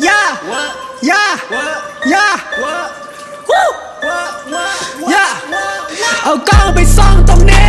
Yeah. What? Yeah. What? Yeah. What? Woo. What? What? What? Yeah. What? What? Ở con bị son tông nè